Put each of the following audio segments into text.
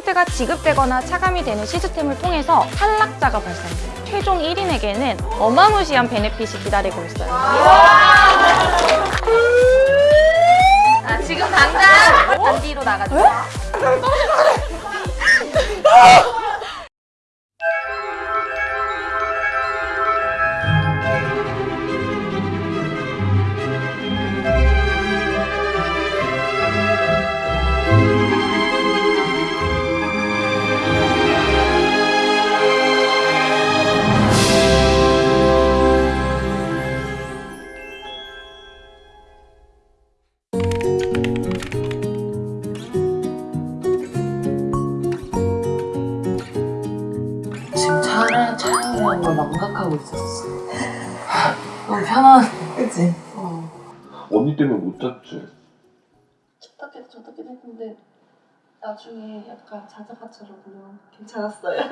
포인트가 지급되거나 차감이 되는 시스템을 통해서 탈락자가 발생해요. 최종 1인에게는 어마무시한 베네핏이 기다리고 있어요. 아, 지금 당장 단디로 나가주 지금 차를 촬영이라는 걸 망각하고 있었어. 너무 편한. 그치? 어. 언니 때문에 못 잤지? 춥다기도 좋다기도 했는데 나중에 약간 자자가처럼 그냥 괜찮았어요.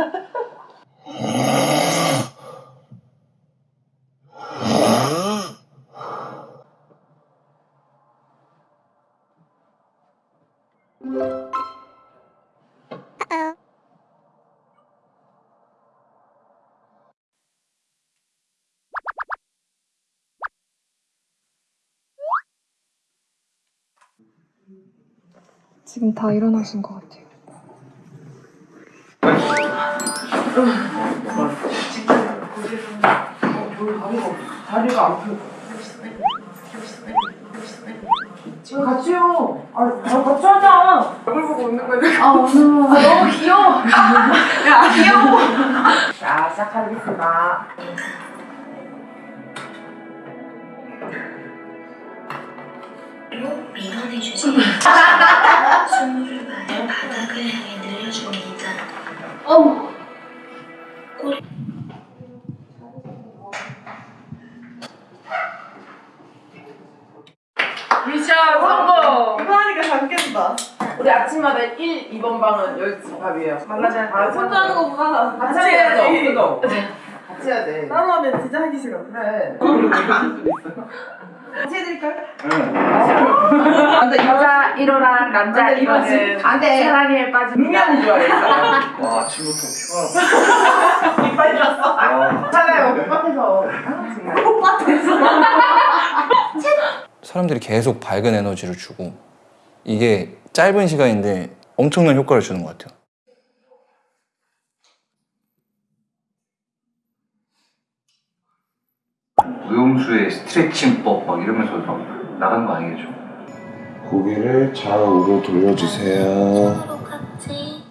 지금 다 일어나신 것 같아요. 다리가 안 펴. 같이 요. 아, 아, 같이 하자. 얼굴 보고 웃는 거지. 아, 오늘. 아, 너무 귀여워. 야, 귀여워. 자, 시작하겠습니다. 밀어내 주세요. 스물을 발을 바닥을 향해 늘려줍니다. 미션 성공. 이거 하니까 잠겠다. 우리 아침마다 1, 2번 방은 여기 집합이에요. 만나자. 아, 혼자 하는 거보다 같이 해야죠. 그죠? 같이 해야 돼. 따로 하면 진짜 하기 싫어. 그래. 같이 해드릴까요? 응. 여자 1호랑 남자 1호는 안 돼. 사랑에 빠집니다. 능력이 좋아해. 와 아침부터 피가 이빨 났어. 괜찮아요. 꽃밭에서. 꽃밭에서. 사람들이 계속 밝은 에너지를 주고 이게 짧은 시간인데 엄청난 효과를 주는 것 같아요. 무용수의 스트레칭법 막 이러면서 막 나가는 거 아니겠죠? 고개를 좌우로 돌려주세요. 같이.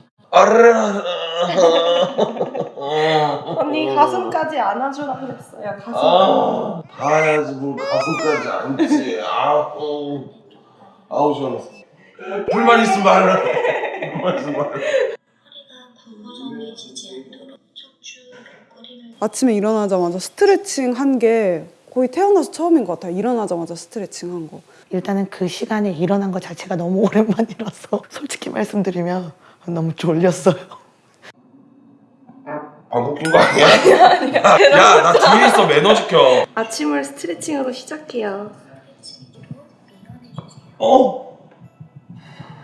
언니 가슴까지 안아주라 그랬어요. 가슴. 아, 봐야지 뭘 가슴까지 앉지. 아우. 아우 시원해 불만 있으면 말해. 불만 있으면 말해. 허리가 구부정해지지 않도록 아침에 일어나자마자 스트레칭 한 게 거의 태어나서 처음인 것 같아요. 일어나자마자 스트레칭 한 거. 일단은 그 시간에 일어난 것 자체가 너무 오랜만이라서 솔직히 말씀드리면 너무 졸렸어요. 방귀 낀거 아니야? 야 나 뒤에 있어 매너 지켜 아침을 스트레칭으로 시작해요. 어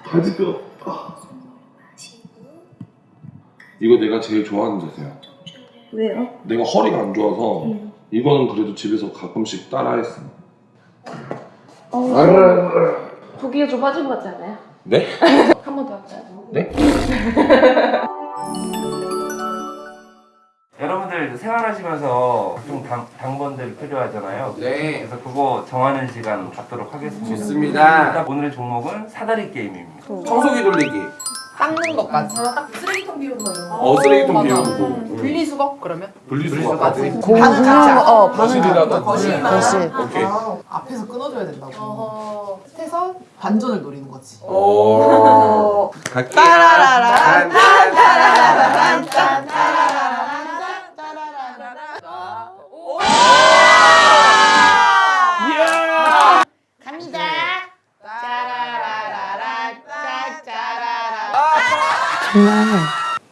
바지뼈 아. 이거 내가 제일 좋아하는 자세야 왜요? 내가 허리가 안 좋아서 이거는 그래도 집에서 가끔씩 따라했어 부기가 좀 빠진 것 같지 않아요? 네? 한 번 더 할까요? 네? 여러분들 생활하시면서 좀 당, 당번들 필요하잖아요. 네. 그래서 그거 정하는 시간 갖도록 하겠습니다. 좋습니다. 오늘의 종목은 사다리 게임입니다. 청소기 돌리기. 닦는 것까지. 쓰레기통 비우는 거 이런 거. 어 쓰레기통 비우고 분리수거 그러면? 분리수거까지 반은 각자. 어, 반은 거실이라든지 거실만. 거실. 오케이 앞에서 끊어줘야 된다고. 어허. 해서 반전을 노리는 거지. 오 갈게 따라라라. 정말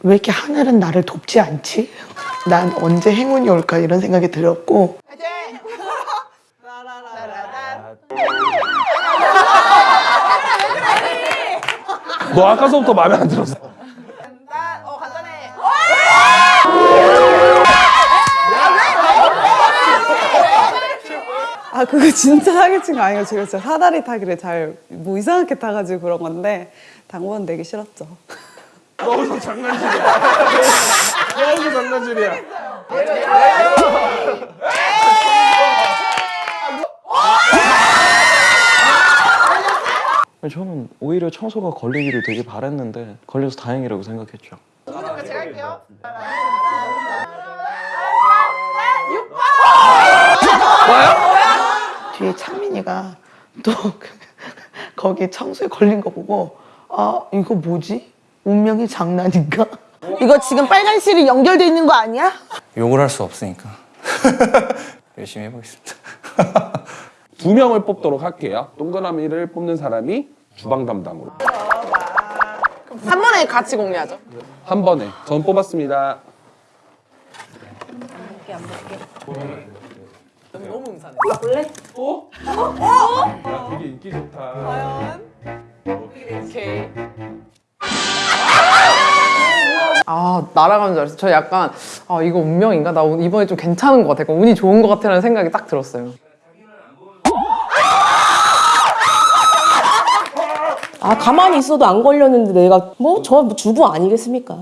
왜 이렇게 하늘은 나를 돕지 않지? 난 언제 행운이 올까 이런 생각이 들었고 너 아까서부터 마음에 안 들었어 아 그거 진짜 사기친 거 아니에요. 제가 진짜 사다리 타기를 잘 뭐 이상하게 타가지고 그런 건데 당번 내기 싫었죠. 너무 장난질이야. 너무 장난질이야. 저는 오히려 청소가 걸리기를 되게 바랬는데 걸려서 다행이라고 생각했죠. 뒤에 창민이가 또 거기 청소에 걸린 거 보고 아 이거 뭐지? 운명의 장난인가? 이거 지금 빨간 실이 연결돼 있는 거 아니야? 욕을 할 수 없으니까 열심히 해보겠습니다. 두 명을 뽑도록 할게요. 동그라미를 뽑는 사람이 주방 담당으로. 한 번에 같이 공개하죠. 한 번에. 전 뽑았습니다. 야, 되게 인기 좋다. 아 날아가는 줄 알았어요. 저 약간 아 이거 운명인가? 나 이번에 좀 괜찮은 것 같아. 약간 운이 좋은 것 같아라는 생각이 딱 들었어요. 아 가만히 있어도 안 걸렸는데 내가 뭐 저 주부 아니겠습니까?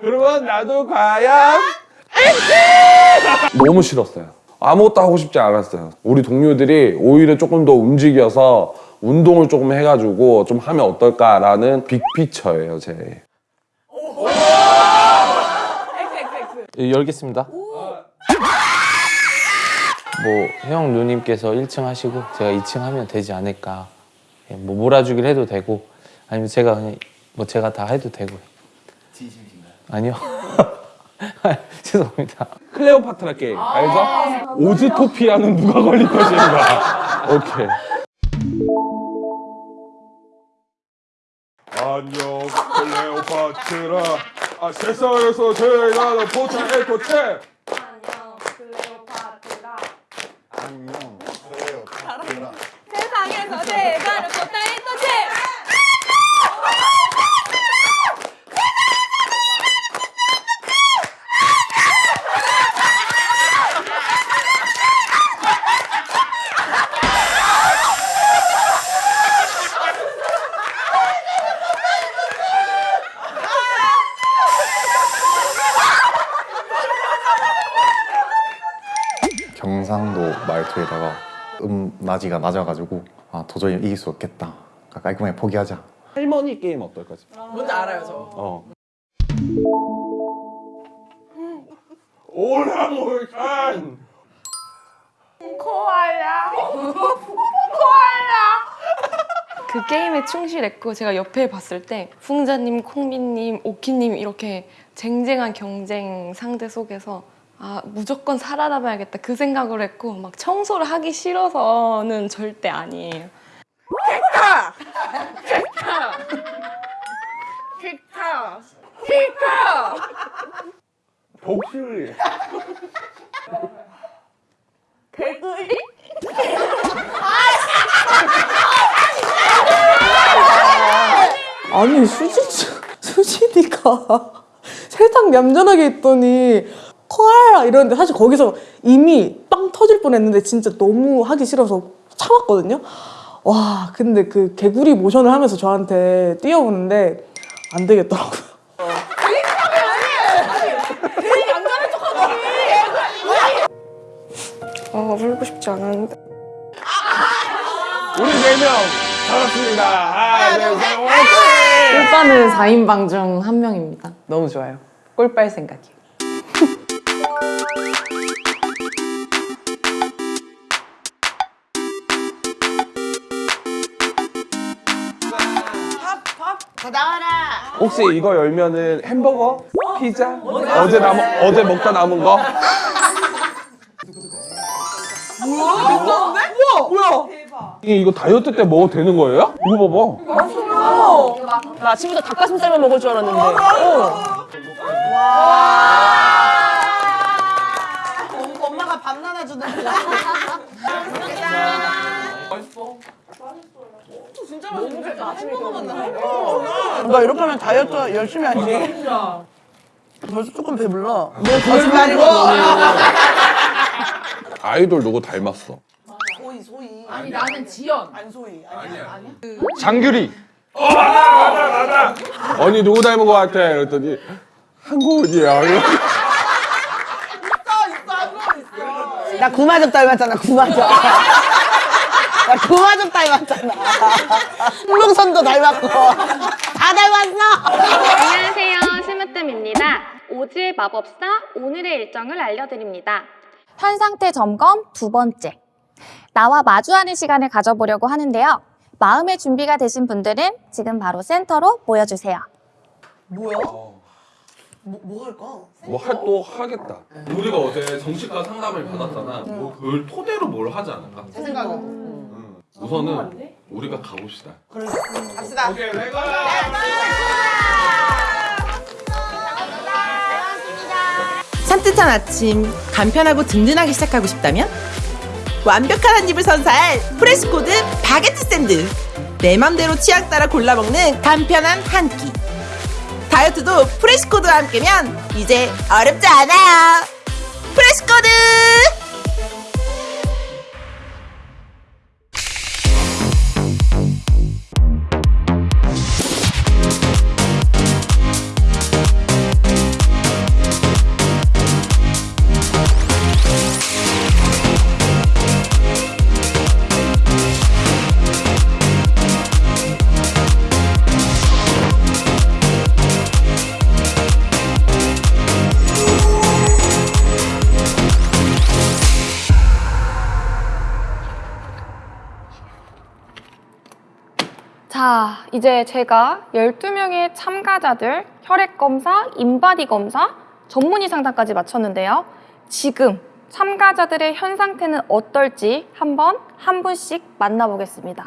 그러면 나도 과연 너무 싫었어요. 아무것도 하고 싶지 않았어요. 우리 동료들이 오히려 조금 더 움직여서 운동을 조금 해가지고 좀 하면 어떨까라는 빅피처예요, 제. 예, 열겠습니다. 뭐형 누님께서 1층 하시고 제가 2층 하면 되지 않을까. 예, 뭐 몰아주기를 해도 되고 아니면 제가 그냥 뭐 제가 다 해도 되고요. 진심이신가요? 아니요. 죄송합니다. 클레오파트라 게임 알죠? 오즈토피아는 누가 걸릴 것인가. 오케이. 안녕 클레오파트라. 아 세상에서 제일 나는 포차 에코체. 세상에서 경상도 말투에다가 음 나지가 낮아가지고 아 도저히 이길 수 없겠다 깔끔하게 포기하자 할머니 게임 어떨까 싶어. 뭔지 알아요 저. 어. 오랑우산 그 게임에 충실했고 제가 옆에 봤을 때 풍자님, 콩비님, 오키님 이렇게 쟁쟁한 경쟁 상대 속에서 아 무조건 살아남아야겠다 그 생각을 했고 막 청소를 하기 싫어서는 절대 아니에요. 피카! 피카! 피카! 피카! 복수리 개구리? 아니 수지 수진이가 세상 얌전하게 있더니 코알라 이러는데 사실 거기서 이미 빵 터질 뻔했는데 진짜 너무 하기 싫어서 참았거든요. 와 근데 그 개구리 모션을 하면서 저한테 뛰어오는데 안 되겠더라고요. 어 울고 싶지 않았는데. 우리 네명 반갑습니다. 하나 둘셋 화이팅! 꿀빠는 4인방 중 한 명입니다. 너무 좋아요. 꿀빨 생각이요. 혹시 이거 열면은 햄버거? 피자? 어제 남 어제 먹다 남은 거? 우와! 뭐야? 이게 이거 다이어트 때 먹어도 되는 거예요? 이거 봐봐. 나 아침부터 닭가슴살만 먹을 줄 알았는데. 어. 엄마가 밥 나눠주는 맛있어. 진짜 맛있어. 아침에 먹었나? 너 이렇게 하면 다이어트 열심히 하지. 벌써 조금 배불러. 너 거짓말이고. 아이돌 누구 닮았어? 소희 소희. 아니 나는 지연. 안 소희. 아니야. 장규리. 어, 맞아, 맞아, 맞아. 언니 누구 닮은 것 같아? 그랬더니 한국이야. 나 구마적 닮았잖아 구마적. 나 구마적 닮았잖아. 홍명선도 닮았고 다 닮았어. 안녕하세요. 스무뜸입니다. 오즈의 마법사 오늘의 일정을 알려드립니다. 현상태 점검 두 번째. 나와 마주하는 시간을 가져보려고 하는데요. 마음의 준비가 되신 분들은 지금 바로 센터로 모여주세요. 뭐야? 뭐, 뭐 할까? 뭐할또 하겠다. 우리가 어제 정신과 상담을 받았잖아. 뭐 그걸 토대로 뭘 하지 않을까? 제 생각은. 음. 우선은 우리가 가봅시다. 그래. 갑시다. 오케이, let's go! 산뜻한 아침 간편하고 든든하게 시작하고 싶다면 완벽한 한 입을 선사할 프레시코드 바게트 샌드 내 맘대로 취향 따라 골라 먹는 간편한 한 끼 다이어트도 프레시코드와 함께면 이제 어렵지 않아요. 프레시코드 이제 제가 12명의 참가자들 혈액 검사, 인바디 검사, 전문의 상담까지 마쳤는데요. 지금 참가자들의 현 상태는 어떨지 한번 한 분씩 만나보겠습니다.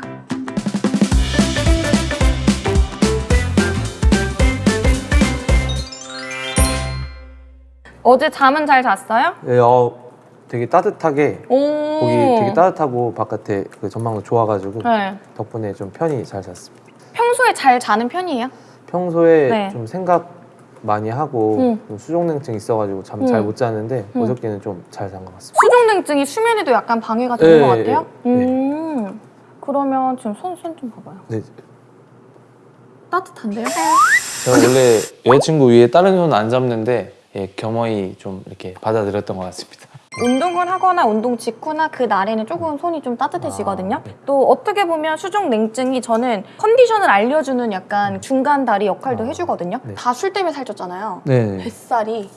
어제 잠은 잘 잤어요? 네, 어, 되게 따뜻하게 오. 거기 되게 따뜻하고 바깥에 그 전망도 좋아가지고 네. 덕분에 좀 편히 잘 잤습니다. 평소에 잘 자는 편이에요? 평소에 네. 좀 생각 많이 하고 음. 좀 수족냉증 있어가지고 잠잘 음. 못 자는데 음. 어저께는 좀 잘 잔 것 같습니다. 수족냉증이 수면에도 약간 방해가 되는 네, 것 같아요? 네, 네. 음. 그러면 지금 손, 손 좀 봐봐요. 네, 따뜻한데요? 제가 원래 여자친구 위에 다른 손 안 잡는데 예, 겸허히 좀 이렇게 받아들였던 것 같습니다. 운동을 하거나 운동 직후나 그 날에는 조금 손이 좀 따뜻해지거든요. 또 어떻게 보면 수족 냉증이 저는 컨디션을 알려주는 약간 중간 다리 역할도 해주거든요. 네. 다술 때문에 살쪘잖아요. 네. 뱃살이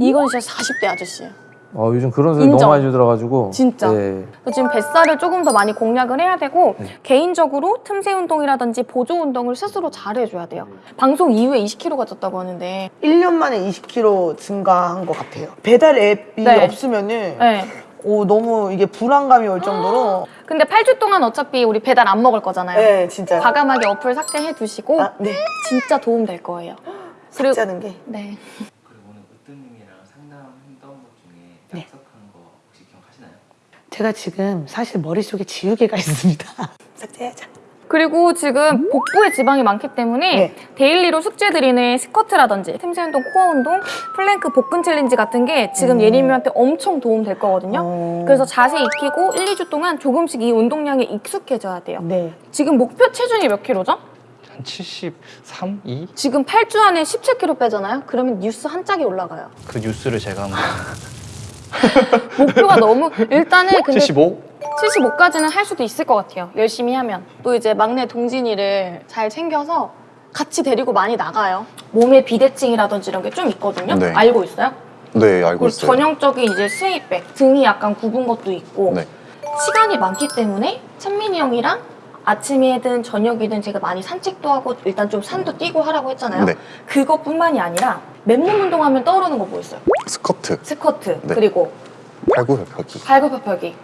이건 진짜 40대 아저씨예요. 어, 요즘 그런 소리. 너무 많이 주더라가지고 진짜. 네. 그래서 지금 뱃살을 조금 더 많이 공략을 해야 되고 네. 개인적으로 틈새 운동이라든지 보조 운동을 스스로 잘 해줘야 돼요. 방송 이후에 20kg가 쪘다고 하는데 1년 만에 20kg 증가한 것 같아요. 배달 앱이 네. 없으면은 네. 오, 너무 이게 불안감이 올 정도로 근데 8주 동안 어차피 우리 배달 안 먹을 거잖아요. 네, 진짜. 과감하게 어플 삭제해 두시고 아, 네. 진짜 도움 될 거예요. 삭제하는 게. 네. 그리고 오늘 으뜸님이랑 상담했던 것 중에 네. 약속한 거 혹시 기억하시나요? 제가 지금 사실 머릿속에 지우개가 있습니다. 삭제하자. 그리고 지금 복부에 지방이 많기 때문에 네. daily로 숙제 드리는 스쿼트라든지 틈새 운동, core 운동, 플랭크 복근 challenge 같은 게 지금 음. 예림이한테 엄청 도움 될 거거든요. 어. 그래서 자세 익히고 1, 2주 동안 조금씩 이 운동량에 익숙해져야 돼요. 네. 지금 목표 체중이 몇 킬로죠? 한 73, 2? 지금 8주 안에 17kg 빼잖아요? 그러면 뉴스 한 짝이 올라가요. 그 뉴스를 제가 한번 목표가 너무 일단은 근데 75? 75까지는 할 수도 있을 것 같아요. 열심히 하면. 또 이제 막내 동진이를 잘 챙겨서 같이 데리고 많이 나가요. 몸에 비대증이라든지 이런 게 좀 있거든요. 네. 알고 있어요? 네 알고 그리고 있어요. 전형적인 이제 스웨이백, 등이 약간 굽은 것도 있고 네. 시간이 많기 때문에 찬민이 형이랑 아침이든 저녁이든 제가 많이 산책도 하고 일단 좀 산도 뛰고 하라고 했잖아요. 네. 그것뿐만이 아니라 맨몸 운동하면 떠오르는 거 뭐 있어요? 스쿼트, 스쿼트 네. 그리고 팔굽혀펴기. 발굽혀펴기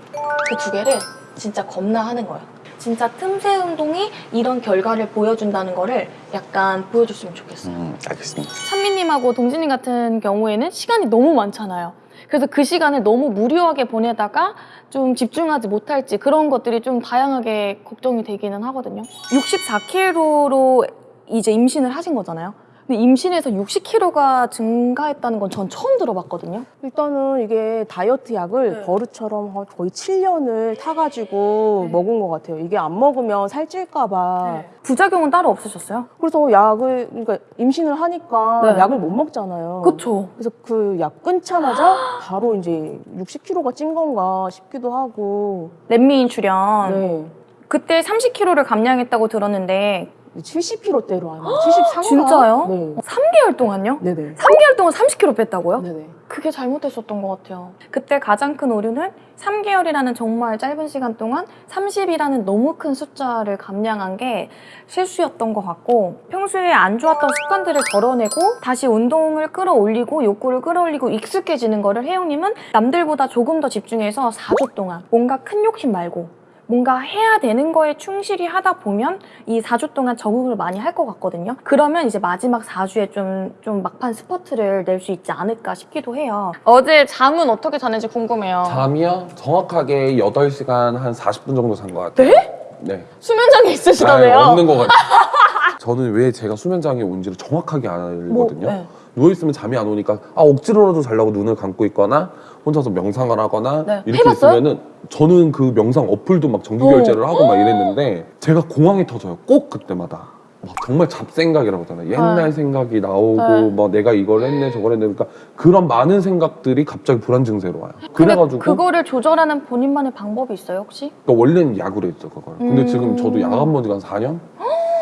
그 두 개를 진짜 겁나 하는 거예요. 진짜 틈새 운동이 이런 결과를 보여준다는 거를 약간 보여줬으면 좋겠어요. 음, 알겠습니다. 찬미님하고 동진님 같은 경우에는 시간이 너무 많잖아요. 그래서 그 시간을 너무 무료하게 보내다가 좀 집중하지 못할지 그런 것들이 좀 다양하게 걱정이 되기는 하거든요. 64kg로 이제 임신을 하신 거잖아요. 근데 임신해서 60kg가 증가했다는 건 전 처음 들어봤거든요. 일단은 이게 다이어트 약을 버릇처럼 한 거의 7년을 타가지고 먹은 것 같아요. 이게 안 먹으면 살찔까봐. 부작용은 따로 없으셨어요? 그래서 약을, 그러니까 임신을 하니까 네. 약을 못 먹잖아요. 그쵸. 그래서 그 약 끊자마자 바로 이제 60kg가 찐 건가 싶기도 하고. 렛미인 출연. 네. 그때 30kg를 감량했다고 들었는데 70kg대로 아마 73. 진짜요? 네. 3개월 동안요? 네네. 3개월 동안 30kg 뺐다고요? 네네. 그게 잘못됐었던 것 같아요. 그때 가장 큰 오류는 3개월이라는 정말 짧은 시간 동안 30이라는 너무 큰 숫자를 감량한 게 실수였던 것 같고 평소에 안 좋았던 습관들을 덜어내고 다시 운동을 끌어올리고 욕구를 끌어올리고 익숙해지는 거를 혜영님은 남들보다 조금 더 집중해서 4주 동안 뭔가 큰 욕심 말고 뭔가 해야 되는 거에 충실히 하다 보면 이 4주 동안 적응을 많이 할 것 같거든요. 그러면 이제 마지막 4주에 좀, 좀 막판 스퍼트를 낼 수 있지 않을까 싶기도 해요. 어제 잠은 어떻게 자는지 궁금해요. 잠이요? 정확하게 8시간 한 40분 정도 잔 것 같아요. 네? 네. 수면장애 있으시다며요? 아, 없는 것 같아요. 저는 왜 제가 수면장애 온지를 정확하게 알거든요. 뭐, 네. 누워있으면 잠이 안 오니까 아 억지로라도 자려고 눈을 감고 있거나 혼자서 명상을 하거나 네. 이렇게 해봤어요? 있으면은 저는 그 명상 어플도 막 정기 어. 결제를 하고 막 이랬는데 제가 공황이 터져요. 꼭 그때마다. 막 정말 잡생각이라고 하잖아요. 옛날 네. 생각이 나오고 네. 뭐 내가 이걸 했네 저걸 했네 그러니까 그런 많은 생각들이 갑자기 불안 증세로 와요. 그래가지고 그거를 조절하는 본인만의 방법이 있어요, 혹시? 그러니까 원래는 약으로 했죠 그걸. 근데 음. 지금 저도 약안 먹은 지가 한 4년?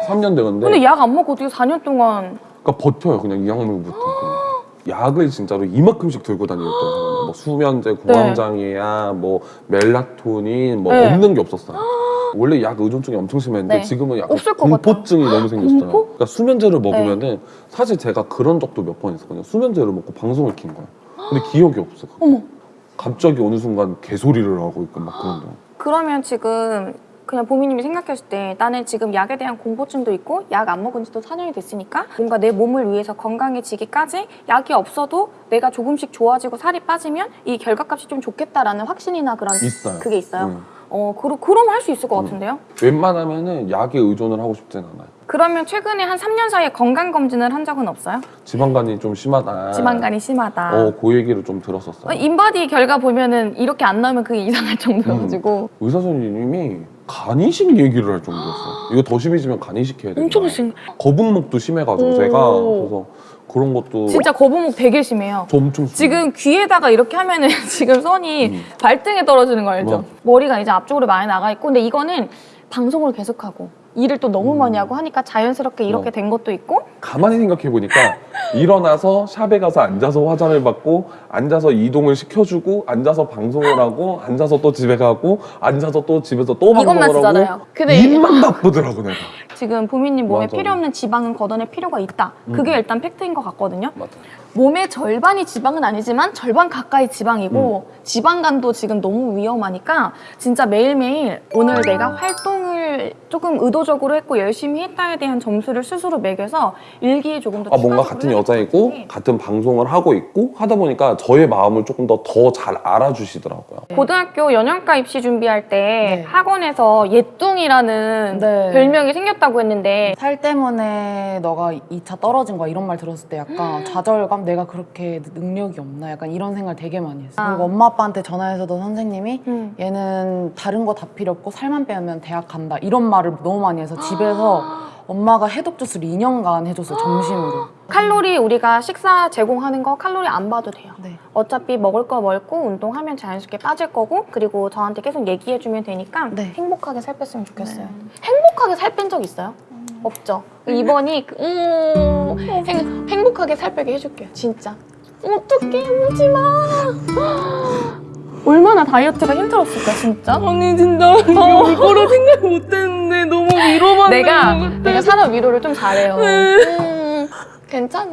3년 되는데. 근데 약 안 먹고 어떻게 4년 동안? 그러니까 버텨요 그냥 이 약물부터. 약을 진짜로 이만큼씩 들고 다녔던 사람 뭐 수면제 공황장애야 뭐 멜라토닌 뭐 네. 없는 게 없었어요. 원래 약 의존증이 엄청 심했는데 네. 지금은 약간 없을 것 공포증이 너무 생겼어요. 공포? 그러니까 수면제를 먹으면은 사실 제가 그런 적도 몇 번 있었거든요. 수면제를 먹고 방송을 킨 거예요. 근데 기억이 없어 어머. 갑자기 어느 순간 개소리를 하고 있고 막 그런 거. 그러면 지금 그냥 보미님이 생각했을 때 나는 지금 약에 대한 공포증도 있고 약 안 먹은 지도 4년이 됐으니까 뭔가 내 몸을 위해서 건강해지기까지 약이 없어도 내가 조금씩 좋아지고 살이 빠지면 이 결과값이 좀 좋겠다라는 확신이나 그런 있어요 그게 있어요? 응. 어, 그러, 그럼 할 수 있을 것 같은데요? 웬만하면 은 약에 의존을 하고 싶진 않아요 그러면 최근에 한 3년 사이에 건강검진을 한 적은 없어요? 지방간이 좀 심하다 지방간이 심하다. 어, 그 얘기를 좀 들었었어요 어, 인바디 결과 보면 은 이렇게 안 나오면 그게 이상할 정도여가지고 의사 선생님이 간이식 얘기를 할 정도였어요. 이거 더 심해지면 간이식 해야 돼요. 엄청 심. 거북목도 심해가지고 오. 제가 그래서 그런 것도 진짜 거북목 되게 심해요. 저 엄청 지금 귀에다가 이렇게 하면은 지금 선이 음. 발등에 떨어지는 거 알죠? 뭐. 머리가 이제 앞쪽으로 많이 나가 있고 근데 이거는 방송을 계속하고 일을 또 너무 음. 많이 하고 하니까 자연스럽게 이렇게 뭐. 된 것도 있고 가만히 생각해 보니까 일어나서 샵에 가서 앉아서 화장을 받고 앉아서 이동을 시켜주고 앉아서 방송을 하고 앉아서 또 집에 가고 앉아서 또 집에서 또 방송을. 하고 근데 일만 바쁘더라고 내가. 지금 보미님 몸에 맞아. 필요 없는 지방은 걷어낼 필요가 있다. 그게 음. 일단 팩트인 것 같거든요. 맞아. 몸의 절반이 지방은 아니지만 절반 가까이 지방이고 음. 지방간도 지금 너무 위험하니까 진짜 매일매일 오늘 내가 활동을 조금 의도적으로 했고 열심히 했다에 대한 점수를 스스로 매겨서 일기에 조금 더 아 뭔가 같은 여자이고 같은 방송을 하고 있고 하다 보니까 저의 마음을 조금 더 더 잘 알아주시더라고요. 고등학교 연영과 입시 준비할 때 학원에서 예뚱이라는 네. 별명이 생겼다고 했는데 살 때문에 너가 2차 떨어진 거야 이런 말 들었을 때 약간 좌절감 내가 그렇게 능력이 없나 약간 이런 생각을 되게 많이 했어 아. 그리고 엄마 아빠한테 전화해서도 선생님이 음. 얘는 다른 거 다 필요 없고 살만 빼면 대학 간다 이런 말을 너무 많이 해서 집에서 엄마가 해독 주스를 2년간 해줬어요 점심으로 칼로리 우리가 식사 제공하는 거 칼로리 안 봐도 돼요. 네. 어차피 먹을 거 먹고 운동하면 자연스럽게 빠질 거고 그리고 저한테 계속 얘기해주면 되니까 네. 행복하게 살 뺐으면 좋겠어요. 행복하게 살 뺀 적 있어요? 없죠. 이번이 그- 음, 행, 행복하게 살 빼게 해줄게요. 진짜. 어떡해 울지 마. 얼마나 다이어트가 힘들었을까 진짜? 아니 진짜 올 거라 생각 못했는데 너무 위로만 내가 되는 것 같아. 내가 사람 위로를 좀 잘해요. 음, 괜찮아.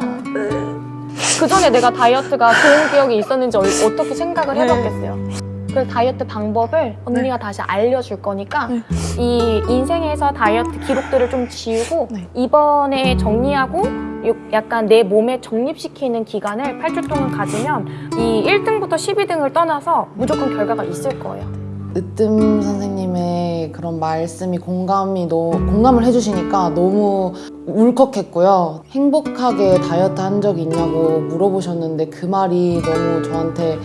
그 전에 내가 다이어트가 좋은 기억이 있었는지 얼- 어떻게 생각을 해봤겠어요. 그래서 다이어트 방법을 언니가 다시 알려줄 거니까 이 인생에서 다이어트 기록들을 좀 지우고 이번에 정리하고 요- 약간 내 몸에 정립시키는 기간을 8주 동안 가지면 이 1등부터 12등을 떠나서 무조건 결과가 있을 거예요. 으뜸 선생님의 그런 말씀이 공감이 너무 공감을 해주시니까 너무 울컥했고요. 행복하게 다이어트 한 적이 있냐고 물어보셨는데 그 말이 너무 저한테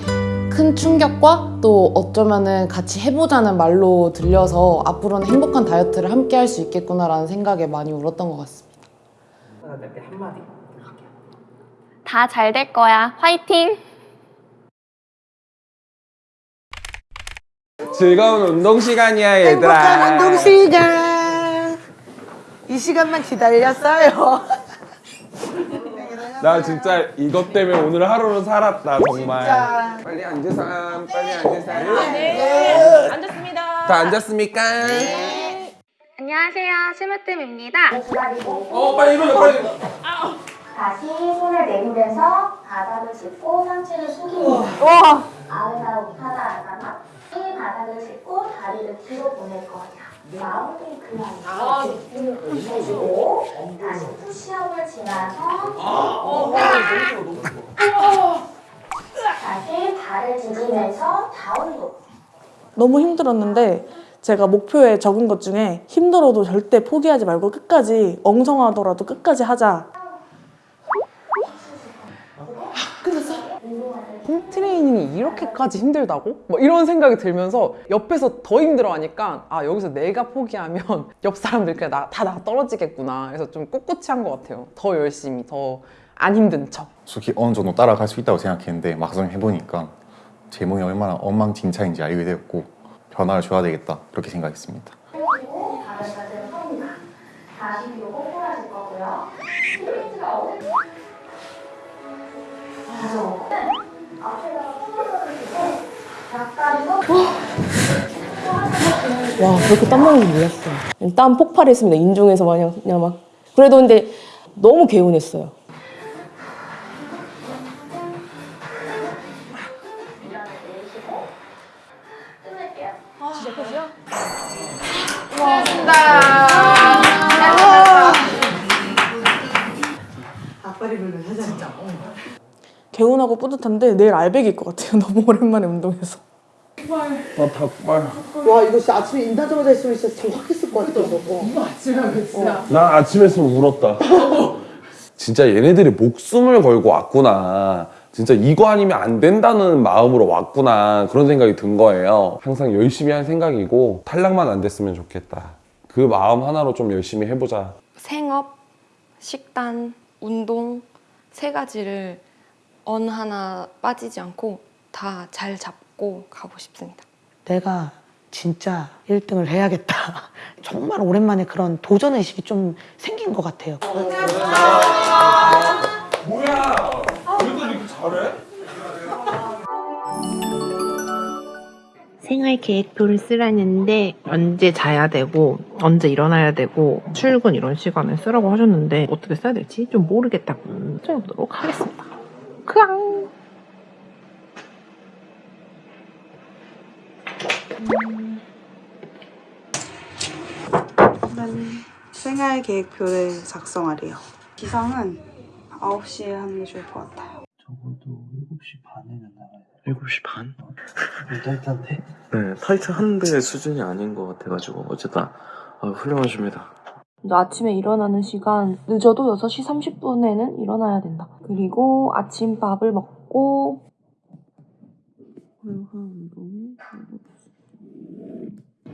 큰 충격과 또 어쩌면은 같이 해보자는 말로 들려서 앞으로는 행복한 다이어트를 함께 할 수 있겠구나라는 생각에 많이 울었던 것 같습니다. 한마디. 다 잘 될 거야. 화이팅! 즐거운 운동 시간이야 얘들아. 행복한 운동 시간. 이 시간만 기다렸어요. 나 진짜 이것 때문에 오늘 하루를 살았다 정말. 진짜. 빨리 앉으삼, 빨리 앉으삼. 네, 앉았습니다. 다 앉았습니까? 안녕하세요. 스무뜸입니다. 어 빨리 일어나 빨리. 다시 손을 내밀면서 바닥을 짚고 상체를 숙이고 와. 아웃아웃 하나 하 나이 바닥을 짚고 다리를 뒤로 보낼 거예요. mountain climber 해주고 다시 push-up을 지나서 다시 발을 디디면서 down도. 너무 힘들었는데 제가 목표에 적은 것 중에 힘들어도 절대 포기하지 말고 끝까지 엉성하더라도 끝까지 하자. 홈 트레이닝이 이렇게까지 힘들다고? 뭐 이런 생각이 들면서 옆에서 더 힘들어하니까 아 여기서 내가 포기하면 옆 사람들 그냥 나, 다 나 떨어지겠구나 그래서 좀 꿋꿋이 한 것 같아요 더 열심히 더 안 힘든 척 솔직히 어느 정도 따라갈 수 있다고 생각했는데 막상 해보니까 제 몸이 얼마나 엉망진창인지 알게 되었고 변화를 줘야 되겠다 그렇게 생각했습니다. 그리고 바닥까지는 섭니다. 다시 뒤로 꼬꾸라질 거고요. 스트레이트가 어디 가서 와 그렇게 땀 나는 줄 몰랐어요. 땀 폭발했습니다. 인중에서 마냥 그냥 막. 그래도 근데 너무 개운했어요. 개운하고 뿌듯한데 내일 알백일 것 같아요. 너무 오랜만에 운동해서. 나 닭발. 와 이거 진짜 아침에 인사하자마자 했으면 진짜 정확했을 것 같아. 이거 아침에 진짜. 나 아침에 했으면 울었다. 진짜 얘네들이 목숨을 걸고 왔구나. 진짜 이거 아니면 안 된다는 마음으로 왔구나. 그런 생각이 든 거예요. 항상 열심히 할 생각이고 탈락만 안 됐으면 좋겠다. 그 마음 하나로 좀 열심히 해보자. 생업, 식단, 운동 세 가지를 어느 하나 빠지지 않고 다 잘 잡고 가고 싶습니다. 내가 진짜 1등을 해야겠다. 정말 오랜만에 그런 도전 의식이 좀 생긴 것 같아요. 뭐야? 그래도 이렇게 잘해? 생활 계획표를 쓰라는데 언제 자야 되고 언제 일어나야 되고 출근 이런 시간에 쓰라고 하셨는데 어떻게 써야 될지 좀 모르겠다고 써보도록 하겠습니다. 크앙! 생활 계획표를 작성하래요. 기상은 9시에 하는 게 좋을 것 같아요. 적어도 7시 반에는 나가야 돼. 7시 반? 타이트한데? 네, 타이트한데 수준이 아닌 것 같아가지고 어쨌든 아, 훌륭하십니다. 아침에 일어나는 시간 늦어도 6시 30분에는 일어나야 된다. 그리고 아침밥을 먹고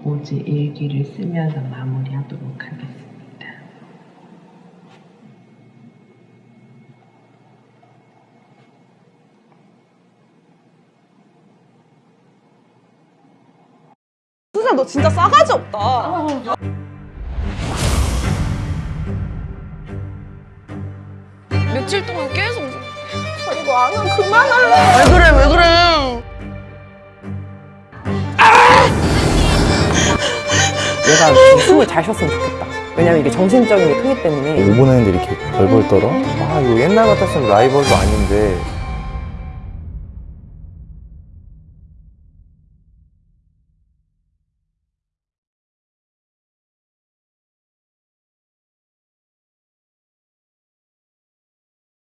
어제 일기를 쓰면서 마무리하도록 하겠습니다. 수자 너 진짜 싸가지 없다. 며칠 동안 계속 저 이거 안 하면 그만할래. 왜 그래 왜 그래? 얘가 숨을 잘 쉬었으면 좋겠다 왜냐면 이게 정신적인 게 크기 때문에 5분 했는데 이렇게 벌벌 떨어? 아 이거 옛날 같았으면 라이벌도 아닌데